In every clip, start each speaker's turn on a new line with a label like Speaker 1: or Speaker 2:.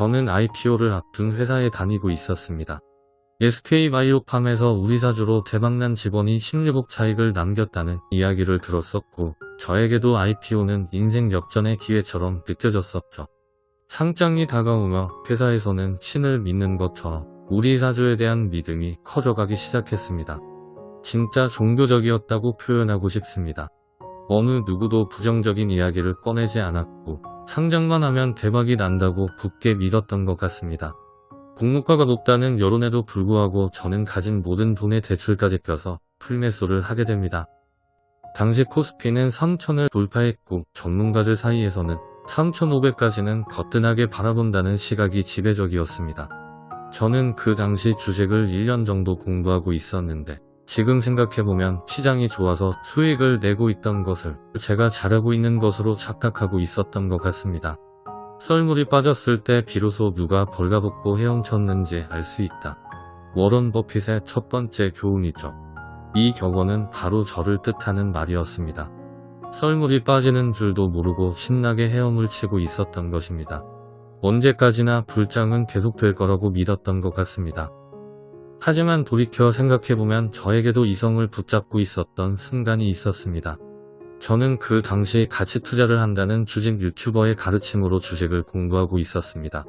Speaker 1: 저는 IPO를 앞둔 회사에 다니고 있었습니다. SK바이오팜에서 우리 사주로 대박난 직원이 16억 차익을 남겼다는 이야기를 들었었고 저에게도 IPO는 인생 역전의 기회처럼 느껴졌었죠. 상장이 다가오며 회사에서는 신을 믿는 것처럼 우리 사주에 대한 믿음이 커져가기 시작했습니다. 진짜 종교적이었다고 표현하고 싶습니다. 어느 누구도 부정적인 이야기를 꺼내지 않았고 상장만 하면 대박이 난다고 굳게 믿었던 것 같습니다. 공모가가 높다는 여론에도 불구하고 저는 가진 모든 돈의 대출까지 껴서 풀매수를 하게 됩니다. 당시 코스피는 3천을 돌파했고 전문가들 사이에서는 3,500까지는 거뜬하게 바라본다는 시각이 지배적이었습니다. 저는 그 당시 주식을 1년 정도 공부하고 있었는데 지금 생각해보면 시장이 좋아서 수익을 내고 있던 것을 제가 잘하고 있는 것으로 착각하고 있었던 것 같습니다. 썰물이 빠졌을 때 비로소 누가 벌가벗고 헤엄쳤는지 알 수 있다. 워런 버핏의 첫 번째 교훈이죠. 이 격언은 바로 저를 뜻하는 말이었습니다. 썰물이 빠지는 줄도 모르고 신나게 헤엄을 치고 있었던 것입니다. 언제까지나 불장은 계속될 거라고 믿었던 것 같습니다. 하지만 돌이켜 생각해보면 저에게도 이성을 붙잡고 있었던 순간이 있었습니다. 저는 그 당시 가치 투자를 한다는 주식 유튜버의 가르침으로 주식을 공부하고 있었습니다.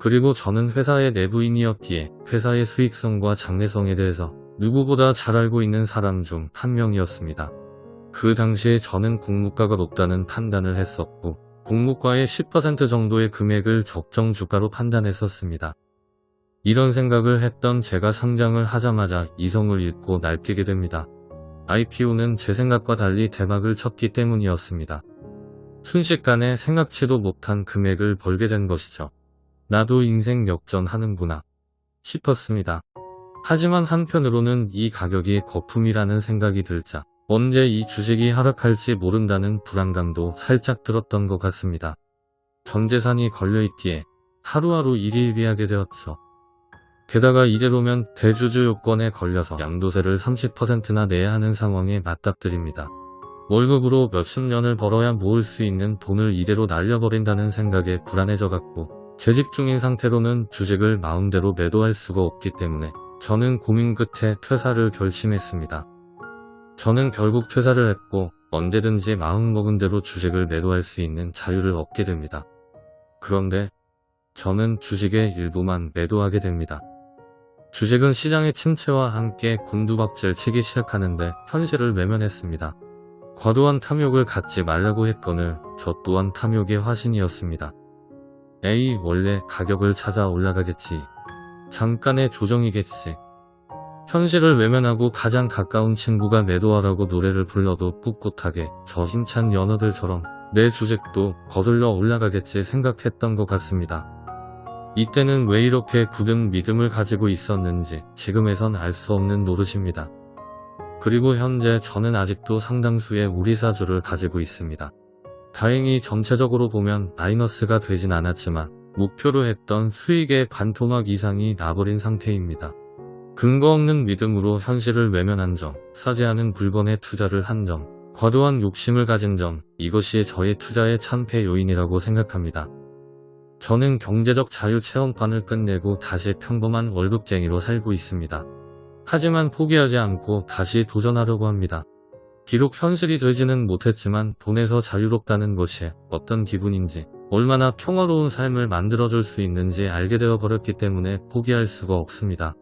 Speaker 1: 그리고 저는 회사의 내부인이었기에 회사의 수익성과 장래성에 대해서 누구보다 잘 알고 있는 사람 중 한 명이었습니다. 그 당시에 저는 공무가가 높다는 판단을 했었고 공무가의 10% 정도의 금액을 적정 주가로 판단했었습니다. 이런 생각을 했던 제가 상장을 하자마자 이성을 잃고 날뛰게 됩니다. IPO는 제 생각과 달리 대박을 쳤기 때문이었습니다. 순식간에 생각지도 못한 금액을 벌게 된 것이죠. 나도 인생 역전하는구나 싶었습니다. 하지만 한편으로는 이 가격이 거품이라는 생각이 들자 언제 이 주식이 하락할지 모른다는 불안감도 살짝 들었던 것 같습니다. 전 재산이 걸려있기에 하루하루 일일비하게 되었죠. 게다가 이대로면 대주주 요건에 걸려서 양도세를 30%나 내야 하는 상황에 맞닥뜨립니다. 월급으로 몇십 년을 벌어야 모을 수 있는 돈을 이대로 날려버린다는 생각에 불안해져갔고 재직 중인 상태로는 주식을 마음대로 매도할 수가 없기 때문에 저는 고민 끝에 퇴사를 결심했습니다. 저는 결국 퇴사를 했고 언제든지 마음먹은 대로 주식을 매도할 수 있는 자유를 얻게 됩니다. 그런데 저는 주식의 일부만 매도하게 됩니다. 주식은 시장의 침체와 함께 곤두박질 치기 시작하는데 현실을 외면했습니다. 과도한 탐욕을 갖지 말라고 했거늘 저 또한 탐욕의 화신이었습니다. 에이 원래 가격을 찾아 올라가겠지. 잠깐의 조정이겠지. 현실을 외면하고 가장 가까운 친구가 매도하라고 노래를 불러도 꿋꿋하게 저 힘찬 연어들처럼 내 주식도 거슬러 올라가겠지 생각했던 것 같습니다. 이때는 왜 이렇게 굳은 믿음을 가지고 있었는지 지금에선 알 수 없는 노릇입니다. 그리고 현재 저는 아직도 상당수의 우리사주를 가지고 있습니다. 다행히 전체적으로 보면 마이너스가 되진 않았지만 목표로 했던 수익의 반토막 이상이 나버린 상태입니다. 근거 없는 믿음으로 현실을 외면한 점, 싸지 않은 물건에 투자를 한 점, 과도한 욕심을 가진 점, 이것이 저의 투자의 참패 요인이라고 생각합니다. 저는 경제적 자유 체험판을 끝내고 다시 평범한 월급쟁이로 살고 있습니다. 하지만 포기하지 않고 다시 도전하려고 합니다. 비록 현실이 되지는 못했지만 돈에서 자유롭다는 것이 어떤 기분인지 얼마나 평화로운 삶을 만들어줄 수 있는지 알게 되어 버렸기 때문에 포기할 수가 없습니다.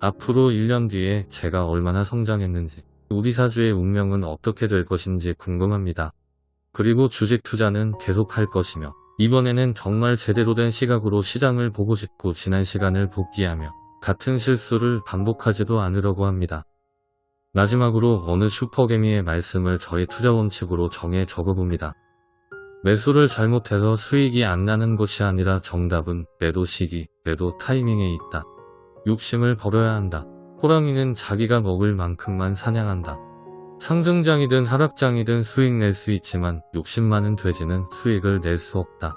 Speaker 1: 앞으로 1년 뒤에 제가 얼마나 성장했는지 우리 사주의 운명은 어떻게 될 것인지 궁금합니다. 그리고 주식 투자는 계속할 것이며 이번에는 정말 제대로 된 시각으로 시장을 보고 싶고 지난 시간을 복귀하며 같은 실수를 반복하지도 않으려고 합니다. 마지막으로 어느 슈퍼개미의 말씀을 저의 투자 원칙으로 정해 적어봅니다. 매수를 잘못해서 수익이 안 나는 것이 아니라 정답은 매도 시기, 매도 타이밍에 있다. 욕심을 버려야 한다. 호랑이는 자기가 먹을 만큼만 사냥한다. 상승장이든 하락장이든 수익 낼 수 있지만 욕심 많은 돼지는 수익을 낼 수 없다.